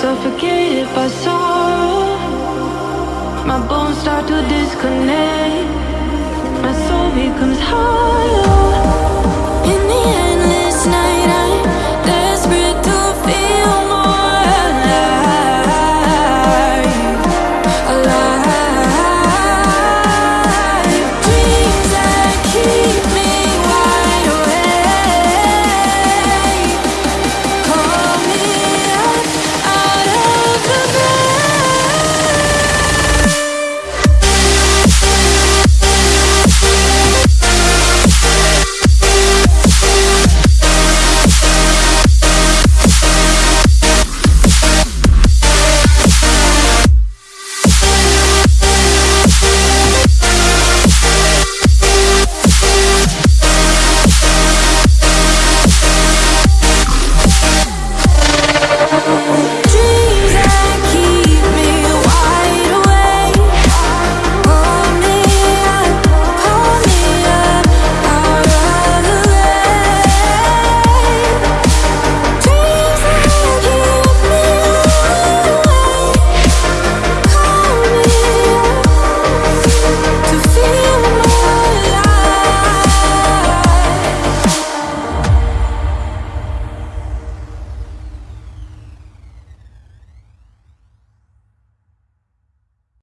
suffocated by sorrow. My bones start to disconnect. My soul becomes hollow.